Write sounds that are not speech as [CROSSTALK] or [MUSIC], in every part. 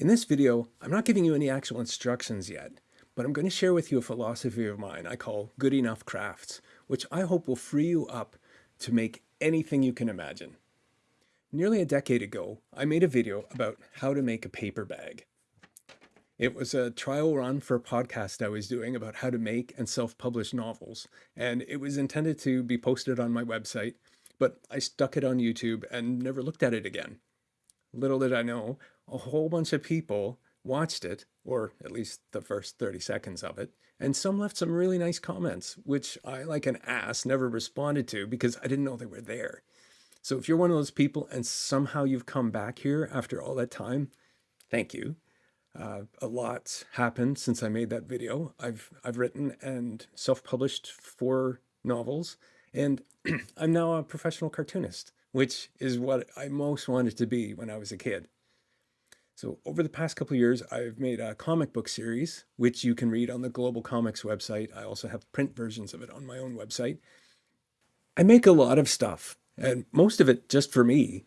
In this video, I'm not giving you any actual instructions yet, but I'm going to share with you a philosophy of mine I call good enough crafts, which I hope will free you up to make anything you can imagine. Nearly a decade ago, I made a video about how to make a paper bag. It was a trial run for a podcast I was doing about how to make and self-publish novels, and it was intended to be posted on my website, but I stuck it on YouTube and never looked at it again. Little did I know, a whole bunch of people watched it, or at least the first 30 seconds of it, and some left some really nice comments, which I, like an ass, never responded to because I didn't know they were there. So if you're one of those people and somehow you've come back here after all that time, thank you. Uh, a lot happened since I made that video. I've, I've written and self-published four novels, and [CLEARS THROAT] I'm now a professional cartoonist, which is what I most wanted to be when I was a kid. So over the past couple years, I've made a comic book series, which you can read on the GlobalComix website. I also have print versions of it on my own website. I make a lot of stuff, and most of it just for me.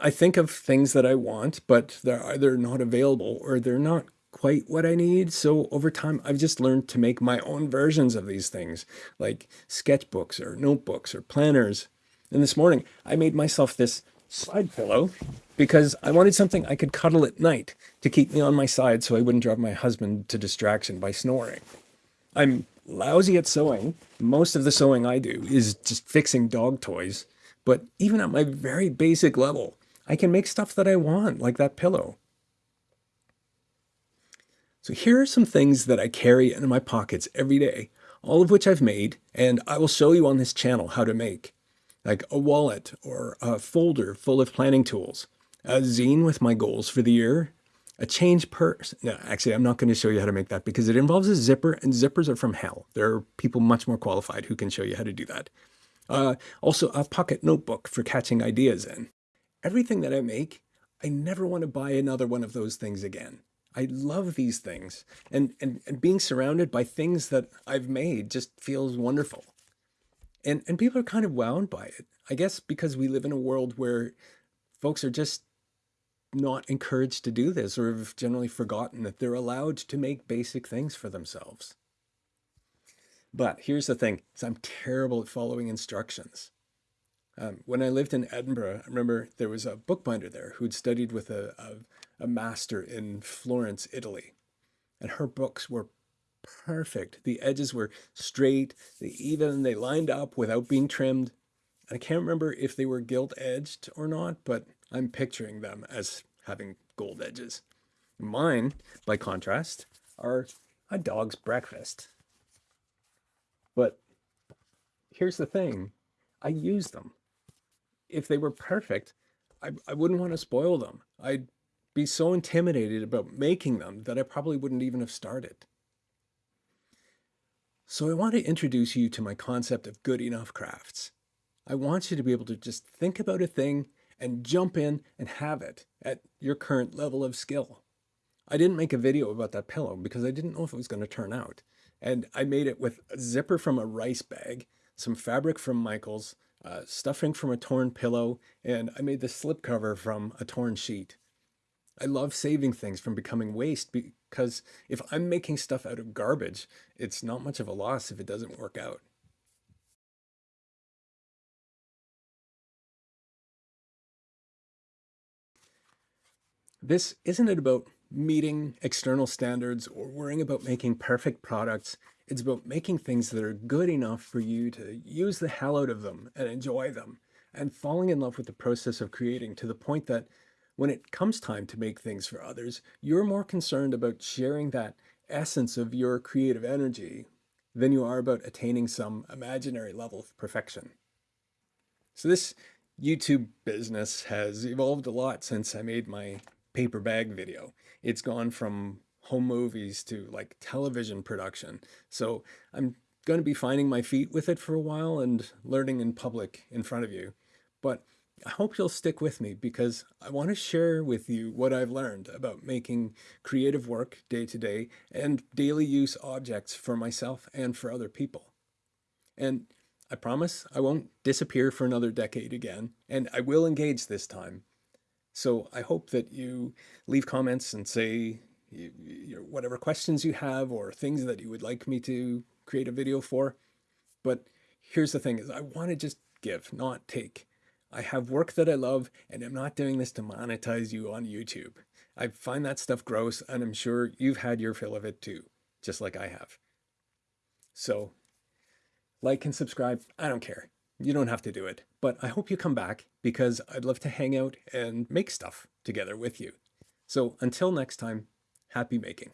I think of things that I want, but they're either not available or they're not quite what I need. So over time, I've just learned to make my own versions of these things, like sketchbooks or notebooks or planners. And this morning, I made myself this side pillow because I wanted something I could cuddle at night to keep me on my side so I wouldn't drive my husband to distraction by snoring. I'm lousy at sewing. Most of the sewing I do is just fixing dog toys. But even at my very basic level, I can make stuff that I want, like that pillow. So here are some things that I carry in my pockets every day, all of which I've made, and I will show you on this channel how to make, like a wallet or a folder full of planning tools, a zine with my goals for the year, a change purse. No, actually, I'm not going to show you how to make that because it involves a zipper and zippers are from hell. There are people much more qualified who can show you how to do that. Uh, also, a pocket notebook for catching ideas in. Everything that I make, I never want to buy another one of those things again. I love these things and, and, and being surrounded by things that I've made just feels wonderful. And, and people are kind of wound by it. I guess because we live in a world where folks are just not encouraged to do this or have generally forgotten that they're allowed to make basic things for themselves. But here's the thing, I'm terrible at following instructions. Um, when I lived in Edinburgh, I remember there was a bookbinder there who'd studied with a, a, a master in Florence, Italy. And her books were perfect. The edges were straight, they even, they lined up without being trimmed. I can't remember if they were gilt edged or not, but I'm picturing them as having gold edges. Mine, by contrast, are a dog's breakfast. But here's the thing, I use them. If they were perfect, I, I wouldn't want to spoil them. I'd be so intimidated about making them that I probably wouldn't even have started. So I want to introduce you to my concept of good enough crafts. I want you to be able to just think about a thing and jump in and have it at your current level of skill. I didn't make a video about that pillow because I didn't know if it was going to turn out. And I made it with a zipper from a rice bag, some fabric from Michaels, uh, stuffing from a torn pillow, and I made the slipcover from a torn sheet. I love saving things from becoming waste because if I'm making stuff out of garbage, it's not much of a loss if it doesn't work out. This isn't it about meeting external standards or worrying about making perfect products. It's about making things that are good enough for you to use the hell out of them and enjoy them and falling in love with the process of creating to the point that when it comes time to make things for others, you're more concerned about sharing that essence of your creative energy than you are about attaining some imaginary level of perfection. So this YouTube business has evolved a lot since I made my paper bag video. It's gone from home movies to like television production. So I'm going to be finding my feet with it for a while and learning in public in front of you. But I hope you'll stick with me because I want to share with you what I've learned about making creative work day to day and daily use objects for myself and for other people. And I promise I won't disappear for another decade again, and I will engage this time So I hope that you leave comments and say you, you, whatever questions you have or things that you would like me to create a video for. But here's the thing is I want to just give, not take. I have work that I love and I'm not doing this to monetize you on YouTube. I find that stuff gross and I'm sure you've had your fill of it too, just like I have. So like and subscribe. I don't care. You don't have to do it, but I hope you come back because I'd love to hang out and make stuff together with you. So until next time, happy making.